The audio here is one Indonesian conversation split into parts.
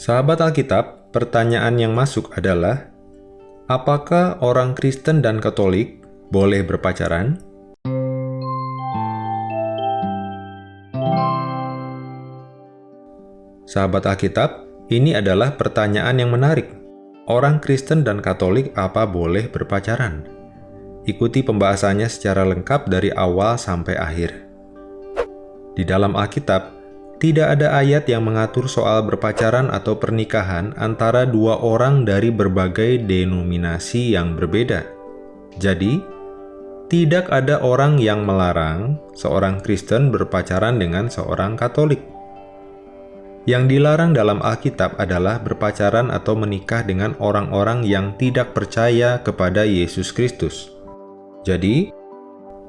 Sahabat Alkitab, pertanyaan yang masuk adalah, apakah orang Kristen dan Katolik boleh berpacaran? Sahabat Alkitab, ini adalah pertanyaan yang menarik. Orang Kristen dan Katolik apa boleh berpacaran? Ikuti pembahasannya secara lengkap dari awal sampai akhir. Di dalam Alkitab, tidak ada ayat yang mengatur soal berpacaran atau pernikahan antara dua orang dari berbagai denominasi yang berbeda. Jadi, tidak ada orang yang melarang seorang Kristen berpacaran dengan seorang Katolik. Yang dilarang dalam Alkitab adalah berpacaran atau menikah dengan orang-orang yang tidak percaya kepada Yesus Kristus. Jadi,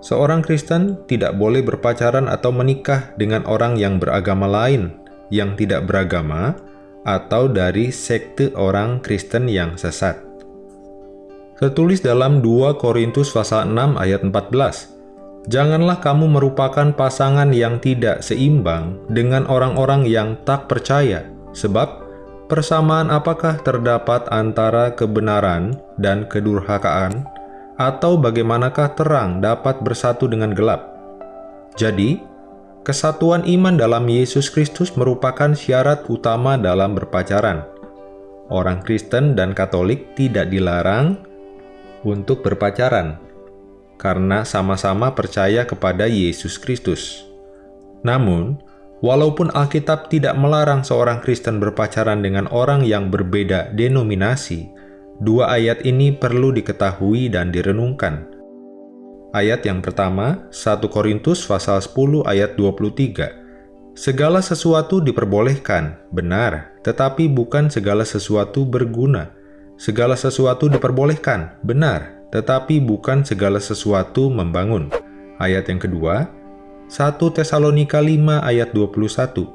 seorang Kristen tidak boleh berpacaran atau menikah dengan orang yang beragama lain, yang tidak beragama, atau dari sekte orang Kristen yang sesat. Tertulis dalam 2 Korintus pasal 6 ayat 14, Janganlah kamu merupakan pasangan yang tidak seimbang dengan orang-orang yang tak percaya, sebab persamaan apakah terdapat antara kebenaran dan kedurhakaan, atau bagaimanakah terang dapat bersatu dengan gelap? Jadi, kesatuan iman dalam Yesus Kristus merupakan syarat utama dalam berpacaran. Orang Kristen dan Katolik tidak dilarang untuk berpacaran, karena sama-sama percaya kepada Yesus Kristus. Namun, walaupun Alkitab tidak melarang seorang Kristen berpacaran dengan orang yang berbeda denominasi, Dua ayat ini perlu diketahui dan direnungkan. Ayat yang pertama, 1 Korintus pasal 10 ayat 23. Segala sesuatu diperbolehkan, benar, tetapi bukan segala sesuatu berguna. Segala sesuatu diperbolehkan, benar, tetapi bukan segala sesuatu membangun. Ayat yang kedua, 1 Tesalonika 5 ayat 21.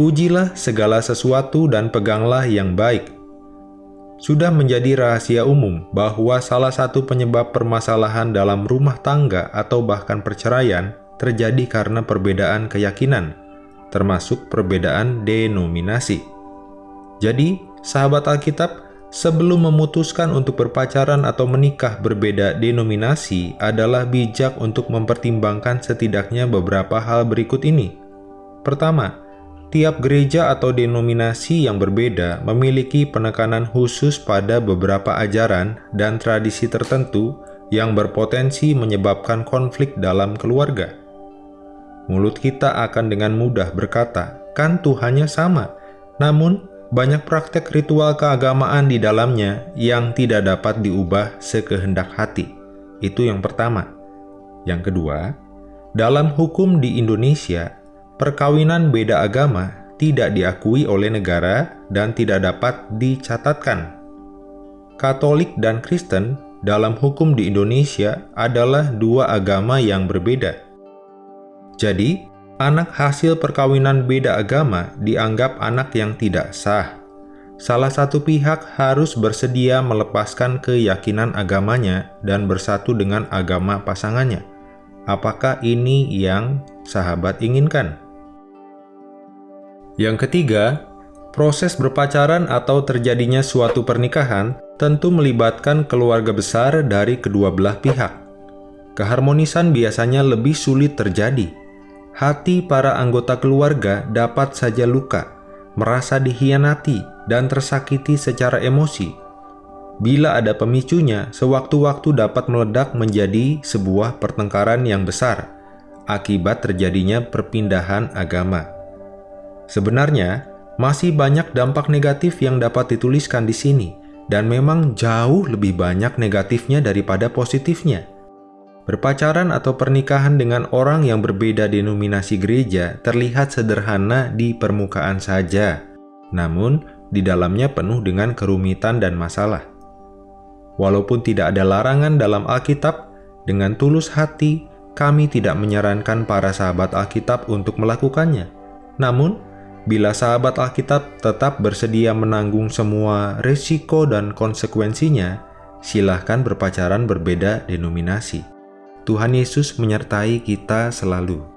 Ujilah segala sesuatu dan peganglah yang baik, sudah menjadi rahasia umum bahwa salah satu penyebab permasalahan dalam rumah tangga atau bahkan perceraian terjadi karena perbedaan keyakinan, termasuk perbedaan denominasi. Jadi, sahabat Alkitab, sebelum memutuskan untuk berpacaran atau menikah berbeda denominasi adalah bijak untuk mempertimbangkan setidaknya beberapa hal berikut ini. Pertama, Tiap gereja atau denominasi yang berbeda memiliki penekanan khusus pada beberapa ajaran dan tradisi tertentu yang berpotensi menyebabkan konflik dalam keluarga. Mulut kita akan dengan mudah berkata, kan Tuhannya sama, namun banyak praktek ritual keagamaan di dalamnya yang tidak dapat diubah sekehendak hati. Itu yang pertama. Yang kedua, dalam hukum di Indonesia, perkawinan beda agama tidak diakui oleh negara dan tidak dapat dicatatkan. Katolik dan Kristen dalam hukum di Indonesia adalah dua agama yang berbeda. Jadi, anak hasil perkawinan beda agama dianggap anak yang tidak sah. Salah satu pihak harus bersedia melepaskan keyakinan agamanya dan bersatu dengan agama pasangannya. Apakah ini yang sahabat inginkan? Yang ketiga, proses berpacaran atau terjadinya suatu pernikahan tentu melibatkan keluarga besar dari kedua belah pihak. Keharmonisan biasanya lebih sulit terjadi. Hati para anggota keluarga dapat saja luka, merasa dihianati, dan tersakiti secara emosi. Bila ada pemicunya, sewaktu-waktu dapat meledak menjadi sebuah pertengkaran yang besar akibat terjadinya perpindahan agama. Sebenarnya, masih banyak dampak negatif yang dapat dituliskan di sini, dan memang jauh lebih banyak negatifnya daripada positifnya. Berpacaran atau pernikahan dengan orang yang berbeda denominasi gereja terlihat sederhana di permukaan saja, namun di dalamnya penuh dengan kerumitan dan masalah. Walaupun tidak ada larangan dalam Alkitab, dengan tulus hati kami tidak menyarankan para sahabat Alkitab untuk melakukannya. Namun, Bila sahabat Alkitab tetap bersedia menanggung semua risiko dan konsekuensinya, silahkan berpacaran berbeda denominasi. Tuhan Yesus menyertai kita selalu.